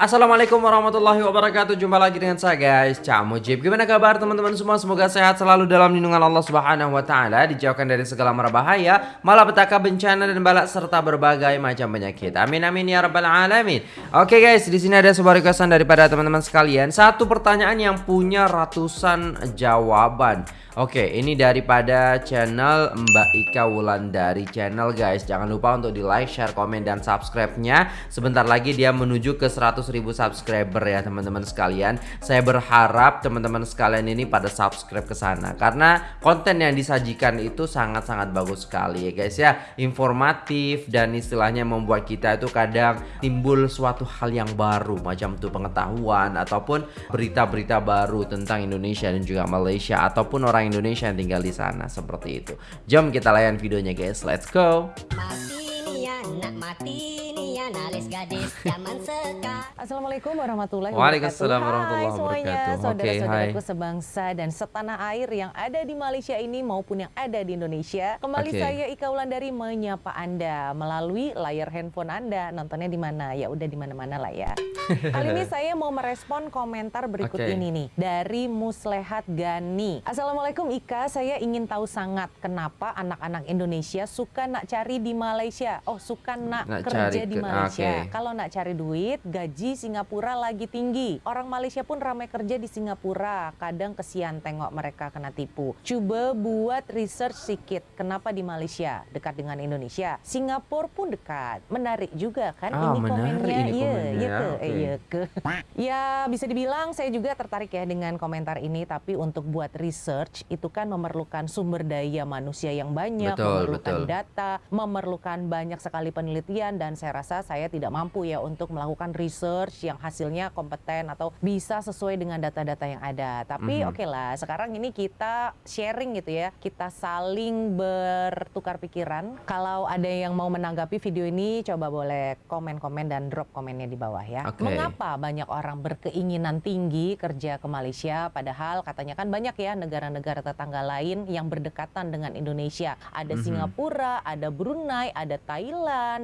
Assalamualaikum warahmatullahi wabarakatuh. Jumpa lagi dengan saya guys. Cak Mujib. Gimana kabar teman-teman semua? Semoga sehat selalu dalam lindungan Allah subhanahu wa ta'ala Dijauhkan dari segala mara bahaya Malapetaka bencana dan balak Serta berbagai macam penyakit. Amin amin ya rabbal alamin. Oke guys di sini ada sebuah requestan daripada teman-teman sekalian. Satu pertanyaan yang punya ratusan jawaban Oke, ini daripada channel Mbak Ika Wulandari channel guys. Jangan lupa untuk di like, share, komen, dan subscribe-nya. Sebentar lagi dia menuju ke 100 ribu subscriber ya teman-teman sekalian. Saya berharap teman-teman sekalian ini pada subscribe ke sana. Karena konten yang disajikan itu sangat-sangat bagus sekali ya guys ya. Informatif dan istilahnya membuat kita itu kadang timbul suatu hal yang baru. Macam tuh pengetahuan ataupun berita-berita baru tentang Indonesia dan juga Malaysia. Ataupun orang Indonesia yang tinggal di sana seperti itu. Jom kita layan videonya guys, let's go. Mati nih Assalamualaikum warahmatullahi wabarakatuh. Waalaikumsalam warahmatullahi wabarakatuh. Semuanya, saudara-saudaraku sebangsa dan setanah air yang ada di Malaysia ini maupun yang ada di Indonesia. Kembali okay. saya Ika Wulandari menyapa Anda melalui layar handphone Anda. Nontonnya di mana? Ya udah di mana-mana lah ya. Kali ini saya mau merespon komentar berikut okay. ini nih dari Muslehat Gani. Assalamualaikum Ika, saya ingin tahu sangat kenapa anak-anak Indonesia suka nak cari di Malaysia. Oh, suka nak, nak kerja di Malaysia. Malaysia. Okay. Kalau nak cari duit, gaji Singapura lagi tinggi. Orang Malaysia pun ramai kerja di Singapura. Kadang kesian tengok mereka kena tipu. Coba buat research sedikit. Kenapa di Malaysia dekat dengan Indonesia? Singapura pun dekat. Menarik juga kan oh, ini komennya. Ini iya, iya ya ke, okay. iya ke. ya bisa dibilang saya juga tertarik ya dengan komentar ini. Tapi untuk buat research itu kan memerlukan sumber daya manusia yang banyak, betul, memerlukan betul. data, memerlukan banyak sekali penelitian dan saya rasa saya tidak mampu ya untuk melakukan research yang hasilnya kompeten atau bisa sesuai dengan data-data yang ada. Tapi mm -hmm. oke okay lah, sekarang ini kita sharing gitu ya, kita saling bertukar pikiran. Kalau ada yang mau menanggapi video ini, coba boleh komen-komen dan drop komennya di bawah ya. Okay. Mengapa banyak orang berkeinginan tinggi kerja ke Malaysia, padahal katanya kan banyak ya negara-negara tetangga lain yang berdekatan dengan Indonesia. Ada mm -hmm. Singapura, ada Brunei, ada Thailand,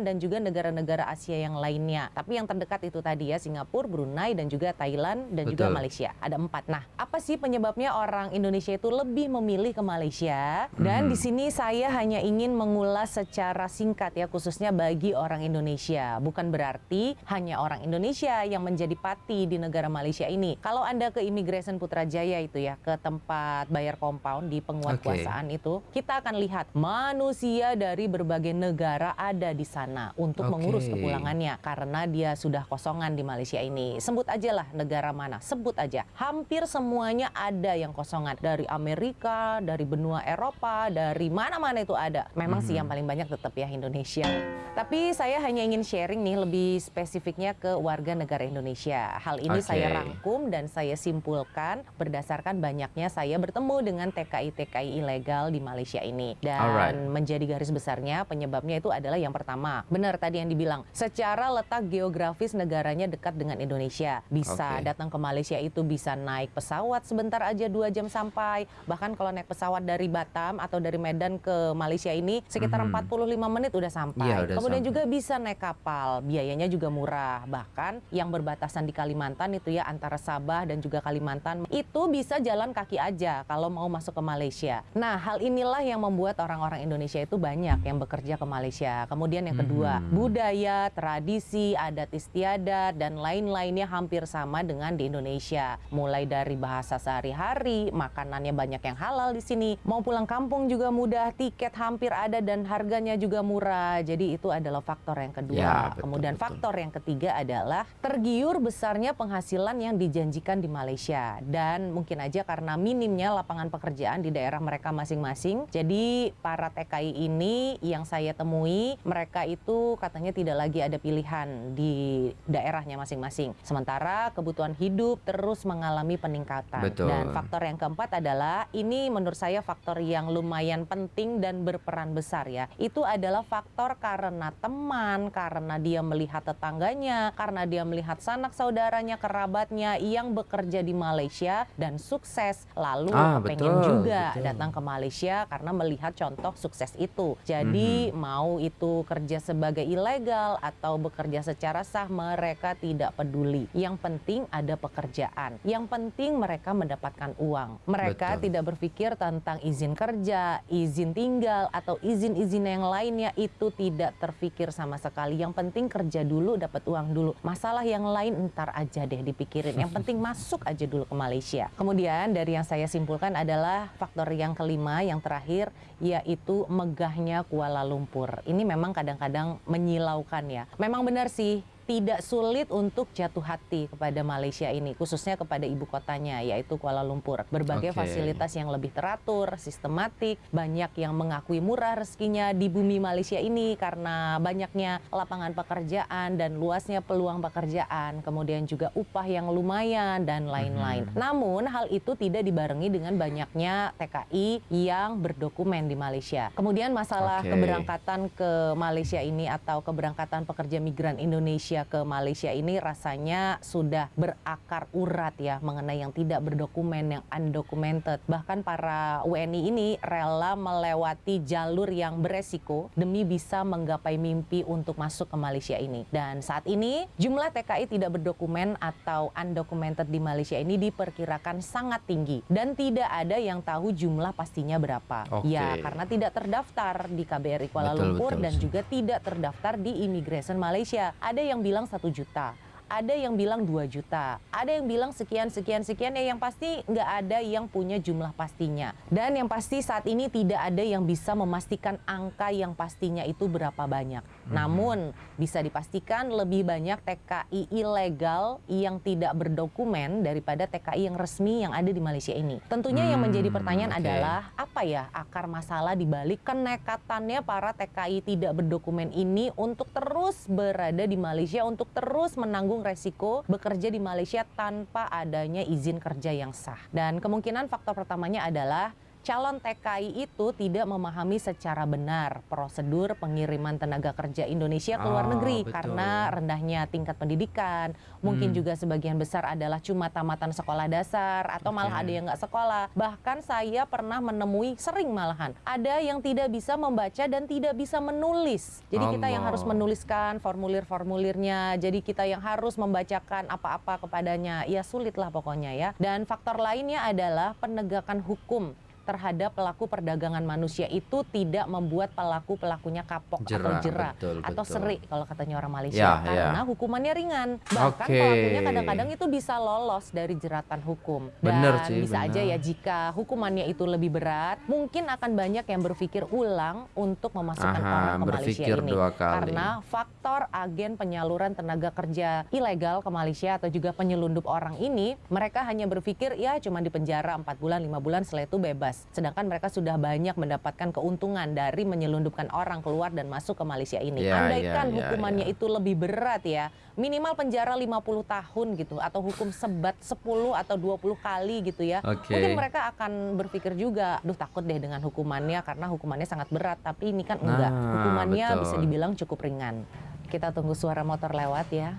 dan juga negara-negara Asia yang lainnya. Tapi yang terdekat itu tadi ya Singapura, Brunei dan juga Thailand dan Betul. juga Malaysia. Ada empat. Nah, apa sih penyebabnya orang Indonesia itu lebih memilih ke Malaysia? Dan hmm. di sini saya hanya ingin mengulas secara singkat ya khususnya bagi orang Indonesia. Bukan berarti hanya orang Indonesia yang menjadi pati di negara Malaysia ini. Kalau Anda ke Immigration Putrajaya itu ya ke tempat bayar compound di penguatkuasaan okay. itu, kita akan lihat manusia dari berbagai negara ada di sana untuk okay. mengurus kepulangannya karena dia sudah kosongan di Malaysia ini. Sebut aja lah negara mana, sebut aja. Hampir semuanya ada yang kosongan dari Amerika, dari benua Eropa, dari mana-mana itu ada. Memang mm -hmm. sih yang paling banyak tetap ya Indonesia. Tapi saya hanya ingin sharing nih lebih spesifiknya ke warga negara Indonesia. Hal ini okay. saya rangkum dan saya simpulkan berdasarkan banyaknya saya bertemu dengan TKI-TKI ilegal di Malaysia ini. Dan Alright. menjadi garis besarnya penyebabnya itu adalah yang pertama. Benar tadi yang dibilang, secara letak geografis negaranya dekat dengan Indonesia. Bisa okay. datang ke Malaysia itu bisa naik pesawat sebentar aja dua jam sampai. Bahkan kalau naik pesawat dari Batam atau dari Medan ke Malaysia ini sekitar mm -hmm. 45 menit udah sampai. Ya, udah Kemudian sampai. juga bisa naik kapal, biayanya juga murah. Bahkan yang berbatasan di Kalimantan itu ya antara Sabah dan juga Kalimantan itu bisa jalan kaki aja kalau mau masuk ke Malaysia. Nah, hal inilah yang membuat orang-orang Indonesia itu banyak yang bekerja ke Malaysia. Kemudian yang kedua, hmm. budaya tradisi, adat istiadat, dan lain-lainnya hampir sama dengan di Indonesia. Mulai dari bahasa sehari-hari, makanannya banyak yang halal di sini. Mau pulang kampung juga mudah, tiket hampir ada dan harganya juga murah. Jadi itu adalah faktor yang kedua. Ya, betul, Kemudian betul. faktor yang ketiga adalah tergiur besarnya penghasilan yang dijanjikan di Malaysia. Dan mungkin aja karena minimnya lapangan pekerjaan di daerah mereka masing-masing. Jadi para TKI ini yang saya temui, mereka itu katanya tidak lagi ada pilihan di daerahnya masing-masing. Sementara kebutuhan hidup terus mengalami peningkatan. Betul. Dan faktor yang keempat adalah ini menurut saya faktor yang lumayan penting dan berperan besar ya. Itu adalah faktor karena teman, karena dia melihat tetangganya, karena dia melihat sanak saudaranya, kerabatnya yang bekerja di Malaysia dan sukses. Lalu ah, pengen betul, juga betul. datang ke Malaysia karena melihat contoh sukses itu. Jadi mm -hmm. mau itu kerja bekerja sebagai ilegal atau bekerja secara sah, mereka tidak peduli. Yang penting ada pekerjaan. Yang penting mereka mendapatkan uang. Mereka Betul. tidak berpikir tentang izin kerja, izin tinggal atau izin-izin yang lainnya itu tidak terpikir sama sekali. Yang penting kerja dulu dapat uang dulu. Masalah yang lain entar aja deh dipikirin. Yang penting masuk aja dulu ke Malaysia. Kemudian dari yang saya simpulkan adalah faktor yang kelima yang terakhir yaitu megahnya Kuala Lumpur. Ini memang kadang-kadang menyilaukan ya. Memang benar sih tidak sulit untuk jatuh hati kepada Malaysia ini, khususnya kepada ibu kotanya, yaitu Kuala Lumpur. Berbagai okay. fasilitas yang lebih teratur, sistematik, banyak yang mengakui murah rezekinya di bumi Malaysia ini karena banyaknya lapangan pekerjaan dan luasnya peluang pekerjaan, kemudian juga upah yang lumayan dan lain-lain. Mm -hmm. Namun hal itu tidak dibarengi dengan banyaknya TKI yang berdokumen di Malaysia. Kemudian masalah okay. keberangkatan ke Malaysia ini atau keberangkatan pekerja migran Indonesia Indonesia ke Malaysia ini rasanya sudah berakar urat ya mengenai yang tidak berdokumen, yang undocumented. Bahkan para WNI ini rela melewati jalur yang beresiko demi bisa menggapai mimpi untuk masuk ke Malaysia ini. Dan saat ini jumlah TKI tidak berdokumen atau undocumented di Malaysia ini diperkirakan sangat tinggi dan tidak ada yang tahu jumlah pastinya berapa. Okay. Ya, karena tidak terdaftar di KBRI Kuala betul, Lumpur betul. dan juga tidak terdaftar di Immigration Malaysia. Ada yang bilang satu juta ada yang bilang 2 juta, ada yang bilang sekian sekian sekian ya yang pasti nggak ada yang punya jumlah pastinya. Dan yang pasti saat ini tidak ada yang bisa memastikan angka yang pastinya itu berapa banyak. Hmm. Namun bisa dipastikan lebih banyak TKI ilegal yang tidak berdokumen daripada TKI yang resmi yang ada di Malaysia ini. Tentunya hmm, yang menjadi pertanyaan okay. adalah apa ya akar masalah di balik kenekatannya para TKI tidak berdokumen ini untuk terus berada di Malaysia untuk terus menanggung menanggung resiko bekerja di Malaysia tanpa adanya izin kerja yang sah. Dan kemungkinan faktor pertamanya adalah calon TKI itu tidak memahami secara benar prosedur pengiriman tenaga kerja Indonesia ke luar oh, negeri betul. karena rendahnya tingkat pendidikan. Mungkin hmm. juga sebagian besar adalah cuma tamatan sekolah dasar atau okay. malah ada yang nggak sekolah. Bahkan saya pernah menemui sering malahan ada yang tidak bisa membaca dan tidak bisa menulis. Jadi Allah. kita yang harus menuliskan formulir-formulirnya. Jadi kita yang harus membacakan apa-apa kepadanya. Ya sulit lah pokoknya ya. Dan faktor lainnya adalah penegakan hukum terhadap pelaku perdagangan manusia itu tidak membuat pelaku pelakunya kapok jera, atau jerah betul, atau betul. seri kalau katanya orang Malaysia ya, karena ya. hukumannya ringan bahkan okay. pelakunya kadang-kadang itu bisa lolos dari jeratan hukum dan bener sih, bisa bener. aja ya jika hukumannya itu lebih berat mungkin akan banyak yang berpikir ulang untuk memasukkan Aha, orang ke Malaysia ini dua kali. karena faktor agen penyaluran tenaga kerja ilegal ke Malaysia atau juga penyelundup orang ini mereka hanya berpikir ya cuma di penjara 4 bulan 5 bulan setelah itu bebas Sedangkan mereka sudah banyak mendapatkan keuntungan dari menyelundupkan orang keluar dan masuk ke Malaysia ini. Yeah, Andaikan yeah, hukumannya yeah. itu lebih berat ya, minimal penjara 50 tahun gitu atau hukum sebat 10 atau 20 kali gitu ya. Okay. Mungkin mereka akan berpikir juga, duh takut deh dengan hukumannya karena hukumannya sangat berat, tapi ini kan enggak. Nah, hukumannya betul. bisa dibilang cukup ringan. Kita tunggu suara motor lewat ya.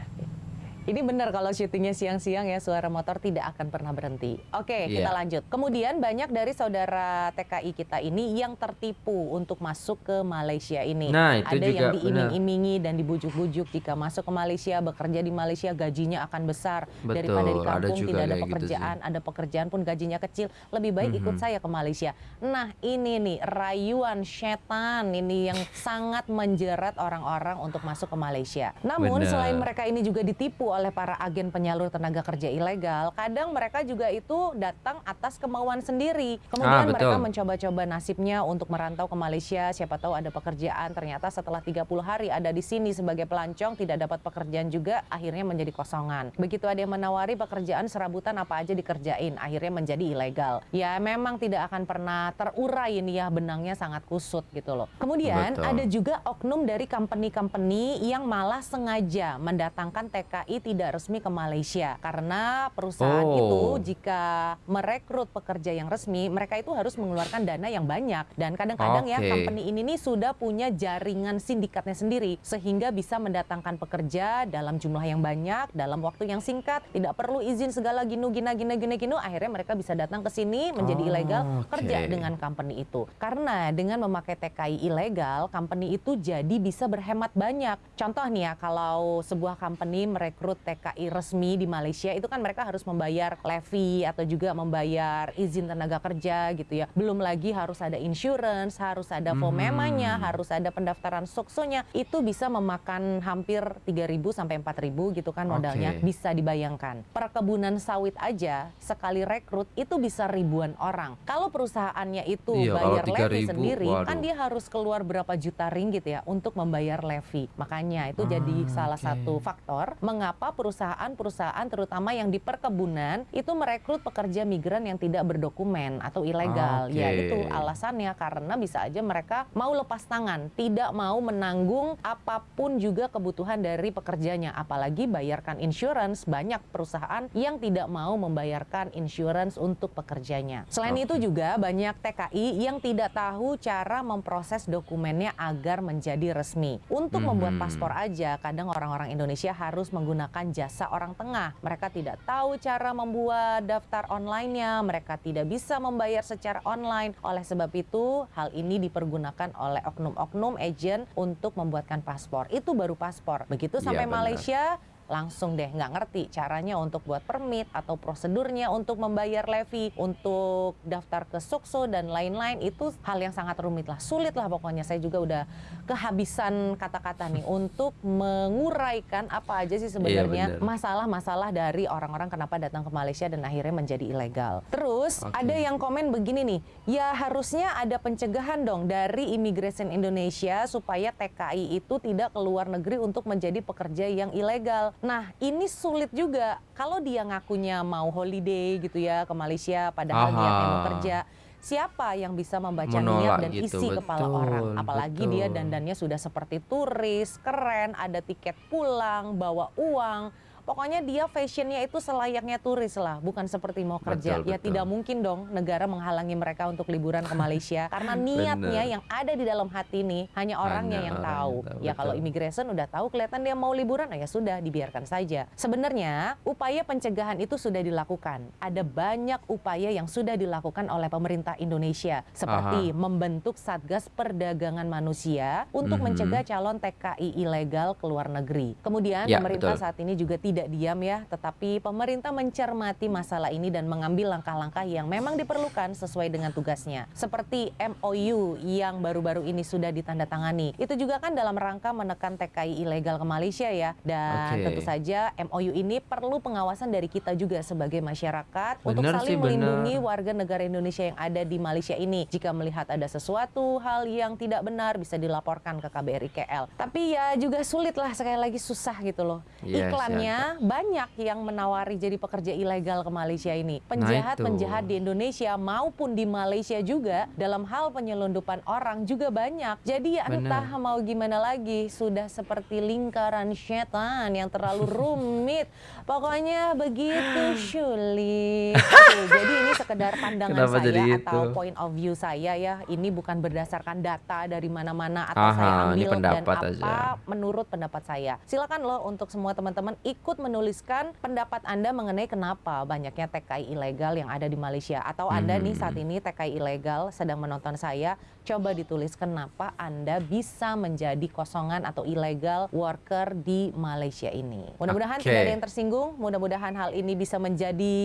Ini benar kalau syutingnya siang-siang ya suara motor tidak akan pernah berhenti. Oke, yeah. kita lanjut. Kemudian banyak dari saudara TKI kita ini yang tertipu untuk masuk ke Malaysia ini. Nah, itu Ada juga yang diiming-imingi dan dibujuk-bujuk jika masuk ke Malaysia bekerja di Malaysia gajinya akan besar Betul, daripada di kampung ada tidak ada gitu pekerjaan, gitu ada pekerjaan pun gajinya kecil. Lebih baik mm -hmm. ikut saya ke Malaysia. Nah, ini nih rayuan setan ini yang sangat menjerat orang-orang untuk masuk ke Malaysia. Namun Bener. selain mereka ini juga ditipu oleh para agen penyalur tenaga kerja ilegal, kadang mereka juga itu datang atas kemauan sendiri. Kemudian ah, mereka mencoba-coba nasibnya untuk merantau ke Malaysia, siapa tahu ada pekerjaan, ternyata setelah 30 hari ada di sini sebagai pelancong, tidak dapat pekerjaan juga, akhirnya menjadi kosongan. Begitu ada yang menawari pekerjaan serabutan apa aja dikerjain, akhirnya menjadi ilegal. Ya memang tidak akan pernah terurai ini ya benangnya sangat kusut gitu loh. Kemudian Betul. ada juga oknum dari company-company yang malah sengaja mendatangkan TKI tidak resmi ke Malaysia karena perusahaan oh. itu jika merekrut pekerja yang resmi mereka itu harus mengeluarkan dana yang banyak dan kadang-kadang okay. ya company ini nih sudah punya jaringan sindikatnya sendiri sehingga bisa mendatangkan pekerja dalam jumlah yang banyak dalam waktu yang singkat tidak perlu izin segala ginu gina gina gina ginu akhirnya mereka bisa datang ke sini menjadi oh, ilegal okay. kerja dengan company itu karena dengan memakai TKI ilegal company itu jadi bisa berhemat banyak contoh nih ya kalau sebuah company merekrut TKI resmi di Malaysia itu kan mereka harus membayar levy atau juga membayar izin tenaga kerja gitu ya belum lagi harus ada insurance harus ada fomemanya hmm. harus ada pendaftaran soksonya itu bisa memakan hampir 3.000 sampai 4.000 gitu kan modalnya okay. bisa dibayangkan perkebunan sawit aja sekali rekrut itu bisa ribuan orang kalau perusahaannya itu iya, bayar levy sendiri waduh. kan dia harus keluar berapa juta ringgit ya untuk membayar levy makanya itu ah, jadi salah okay. satu faktor mengapa perusahaan-perusahaan terutama yang di perkebunan itu merekrut pekerja migran yang tidak berdokumen atau ilegal okay. ya itu alasannya karena bisa aja mereka mau lepas tangan tidak mau menanggung apa pun juga kebutuhan dari pekerjanya apalagi bayarkan insurance banyak perusahaan yang tidak mau membayarkan insurance untuk pekerjanya selain okay. itu juga banyak TKI yang tidak tahu cara memproses dokumennya agar menjadi resmi untuk hmm. membuat paspor aja kadang orang-orang Indonesia harus menggunakan jasa orang tengah. Mereka tidak tahu cara membuat daftar online-nya. Mereka tidak bisa membayar secara online. Oleh sebab itu hal ini dipergunakan oleh oknum-oknum agent untuk membuatkan paspor. Itu baru paspor. Begitu sampai ya, Malaysia langsung deh nggak ngerti caranya untuk buat permit atau prosedurnya untuk membayar levy, untuk daftar ke Sukso dan lain-lain itu hal yang sangat rumit lah, sulit lah pokoknya. Saya juga udah kehabisan kata-kata nih untuk menguraikan apa aja sih sebenarnya iya, masalah-masalah dari orang-orang kenapa datang ke Malaysia dan akhirnya menjadi ilegal. Terus okay. ada yang komen begini nih, ya harusnya ada pencegahan dong dari Immigration Indonesia supaya TKI itu tidak keluar negeri untuk menjadi pekerja yang ilegal. Nah, ini sulit juga kalau dia ngakunya mau holiday gitu ya ke Malaysia padahal Aha. niatnya mau kerja. Siapa yang bisa membaca Menolak niat dan gitu, isi betul, kepala orang? Apalagi betul. dia dandannya sudah seperti turis, keren, ada tiket pulang, bawa uang Pokoknya dia fashionnya itu selayaknya turis lah, bukan seperti mau kerja. Betul, ya betul. tidak mungkin dong negara menghalangi mereka untuk liburan ke Malaysia karena niatnya yang ada di dalam hati ini hanya orangnya hanya yang tahu. Yang tahu ya kalau immigration udah tahu kelihatan dia mau liburan, ya sudah dibiarkan saja. Sebenarnya upaya pencegahan itu sudah dilakukan. Ada banyak upaya yang sudah dilakukan oleh pemerintah Indonesia seperti Aha. membentuk Satgas Perdagangan Manusia untuk mm -hmm. mencegah calon TKI ilegal ke luar negeri. Kemudian ya, pemerintah betul. saat ini juga tidak tidak diam ya, tetapi pemerintah mencermati masalah ini dan mengambil langkah-langkah yang memang diperlukan sesuai dengan tugasnya. Seperti MOU yang baru-baru ini sudah ditandatangani. Itu juga kan dalam rangka menekan TKI ilegal ke Malaysia ya. Dan okay. tentu saja MOU ini perlu pengawasan dari kita juga sebagai masyarakat bener untuk saling sih, melindungi bener. warga negara Indonesia yang ada di Malaysia ini. Jika melihat ada sesuatu hal yang tidak benar bisa dilaporkan ke KBRI KL. Tapi ya juga sulit lah sekali lagi susah gitu loh. Yes, Iklannya banyak yang menawari jadi pekerja ilegal ke Malaysia ini. Penjahat-penjahat nah di Indonesia maupun di Malaysia juga dalam hal penyelundupan orang juga banyak. Jadi ya entah mau gimana lagi, sudah seperti lingkaran setan yang terlalu rumit. Pokoknya begitu sulit. jadi ini sekedar pandangan Kenapa saya atau itu? point of view saya ya. Ini bukan berdasarkan data dari mana-mana atau Aha, saya ambil dan apa aja. menurut pendapat saya. Silakan loh untuk semua teman-teman ikut ikut menuliskan pendapat Anda mengenai kenapa banyaknya TKI ilegal yang ada di Malaysia atau Anda hmm. nih saat ini TKI ilegal sedang menonton saya, coba ditulis kenapa Anda bisa menjadi kosongan atau ilegal worker di Malaysia ini. Mudah-mudahan okay. tidak ada yang tersinggung, mudah-mudahan hal ini bisa menjadi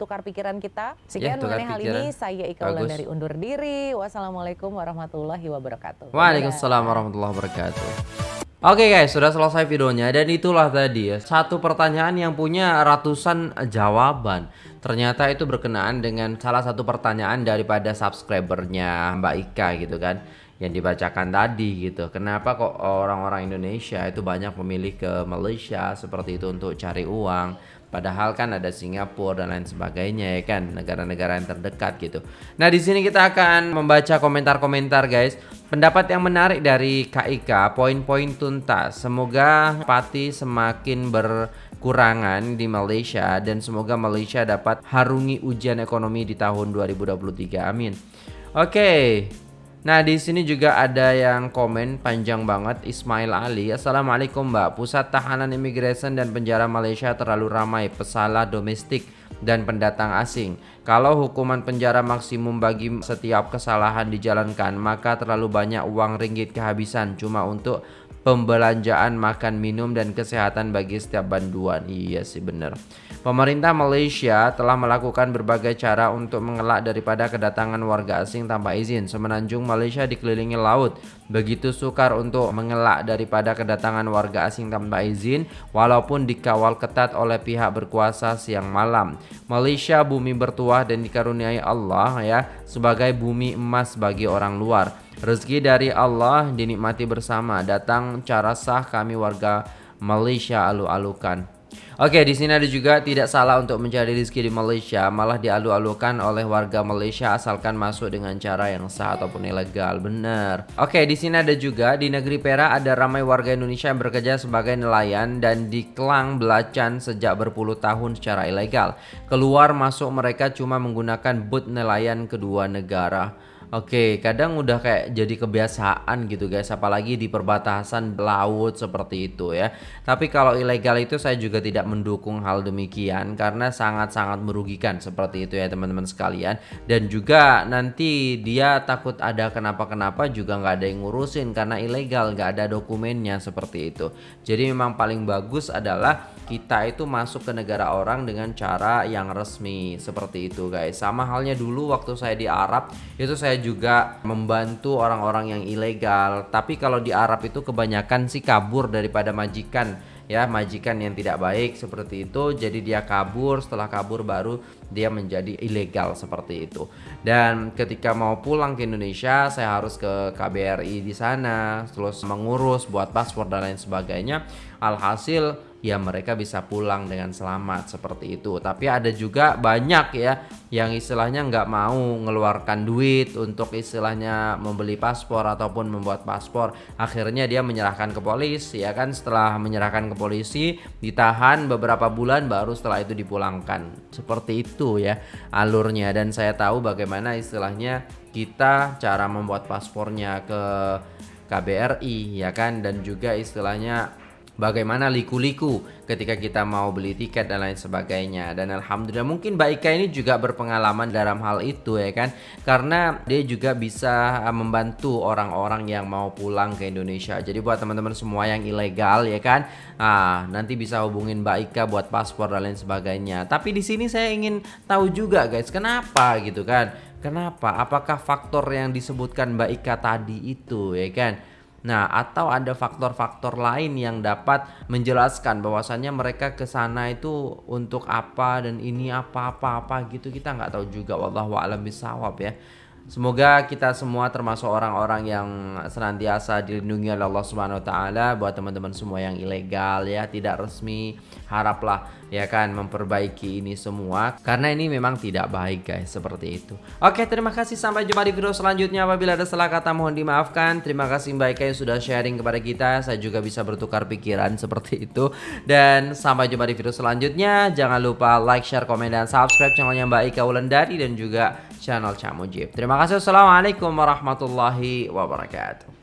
tukar pikiran kita. Sekian ya, mengenai hal ini, saya Ika Ulan dari undur diri. Wassalamualaikum warahmatullahi wabarakatuh. Waalaikumsalam warahmatullahi wabarakatuh. Oke okay guys, sudah selesai videonya dan itulah tadi ya satu pertanyaan yang punya ratusan jawaban. Ternyata itu berkenaan dengan salah satu pertanyaan daripada subscribernya Mbak Ika gitu kan yang dibacakan tadi gitu. Kenapa kok orang-orang Indonesia itu banyak memilih ke Malaysia seperti itu untuk cari uang? Padahal kan ada Singapura dan lain sebagainya ya kan negara-negara yang terdekat gitu. Nah di sini kita akan membaca komentar-komentar guys Pendapat yang menarik dari KIK, poin-poin tuntas. Semoga pati semakin berkurangan di Malaysia dan semoga Malaysia dapat harungi ujian ekonomi di tahun 2023. Amin. Oke. Nah, di sini juga ada yang komen panjang banget Ismail Ali. Assalamualaikum, Mbak. Pusat Tahanan Imigresen dan Penjara Malaysia terlalu ramai pesalah domestik dan pendatang asing. Kalau hukuman penjara maksimum bagi setiap kesalahan dijalankan, maka terlalu banyak uang ringgit kehabisan cuma untuk pembelanjaan makan minum dan kesehatan bagi setiap banduan. Iya sih benar. Pemerintah Malaysia telah melakukan berbagai cara untuk mengelak daripada kedatangan warga asing tanpa izin. Semenanjung Malaysia dikelilingi laut. Begitu sukar untuk mengelak daripada kedatangan warga asing tanpa izin walaupun dikawal ketat oleh pihak berkuasa siang malam. Malaysia bumi bertuah dan dikaruniai Allah ya sebagai bumi emas bagi orang luar. Rezeki dari Allah dinikmati bersama. Datang cara sah kami warga Malaysia alu-alukan. Oke, di sini ada juga tidak salah untuk mencari rezeki di Malaysia, malah dialu-alukan oleh warga Malaysia asalkan masuk dengan cara yang sah ataupun ilegal. Benar. Oke, di sini ada juga di negeri Perak ada ramai warga Indonesia yang bekerja sebagai nelayan dan di Kelang belacan sejak berpuluh tahun secara ilegal. Keluar masuk mereka cuma menggunakan boot nelayan kedua negara. Oke, kadang udah kayak jadi kebiasaan gitu guys, apalagi di perbatasan laut seperti itu ya. Tapi kalau ilegal itu saya juga tidak mendukung hal demikian karena sangat-sangat merugikan seperti itu ya teman-teman sekalian. Dan juga nanti dia takut ada kenapa-kenapa juga nggak ada yang ngurusin karena ilegal, nggak ada dokumennya seperti itu. Jadi memang paling bagus adalah kita itu masuk ke negara orang dengan cara yang resmi seperti itu guys. Sama halnya dulu waktu saya di Arab itu saya juga membantu orang-orang yang ilegal. Tapi kalau di Arab itu kebanyakan sih kabur daripada majikan ya. Majikan yang tidak baik seperti itu jadi dia kabur. Setelah kabur baru dia menjadi ilegal seperti itu. Dan ketika mau pulang ke Indonesia saya harus ke KBRI di sana terus mengurus buat paspor dan lain sebagainya. Alhasil ya mereka bisa pulang dengan selamat seperti itu. Tapi ada juga banyak ya yang istilahnya nggak mau mengeluarkan duit untuk istilahnya membeli paspor ataupun membuat paspor. Akhirnya dia menyerahkan ke polisi ya kan? Setelah menyerahkan ke polisi ditahan beberapa bulan baru setelah itu dipulangkan. Seperti itu ya alurnya. Dan saya tahu bagaimana istilahnya kita cara membuat paspornya ke KBRI ya kan? Dan juga istilahnya bagaimana liku-liku ketika kita mau beli tiket dan lain sebagainya. Dan alhamdulillah mungkin Mbak Ika ini juga berpengalaman dalam hal itu ya kan? Karena dia juga bisa uh, membantu orang-orang yang mau pulang ke Indonesia. Jadi buat teman-teman semua yang ilegal ya kan? Ah nanti bisa hubungin Mbak Ika buat paspor dan lain sebagainya. Tapi di sini saya ingin tahu juga guys kenapa gitu kan? Kenapa? Apakah faktor yang disebutkan Mbak Ika tadi itu ya kan Nah, atau ada faktor-faktor lain yang dapat menjelaskan bahwasannya mereka ke sana itu untuk apa dan ini apa-apa-apa gitu kita nggak tahu juga wallahu a'lam bisawab ya. Semoga kita semua termasuk orang-orang yang senantiasa dilindungi oleh Allah Subhanahu wa taala buat teman-teman semua yang ilegal ya, tidak resmi. Haraplah ya kan memperbaiki ini semua karena ini memang tidak baik guys seperti itu. Oke, terima kasih sampai jumpa di video selanjutnya. Apabila ada salah kata mohon dimaafkan. Terima kasih Mbak Ika yang sudah sharing kepada kita. Saya juga bisa bertukar pikiran seperti itu. Dan sampai jumpa di video selanjutnya. Jangan lupa like, share, komen dan subscribe channelnya Mbak Ika Wulandari dan juga channel Cak Mujib. Terima kasih. Assalamualaikum warahmatullahi wabarakatuh.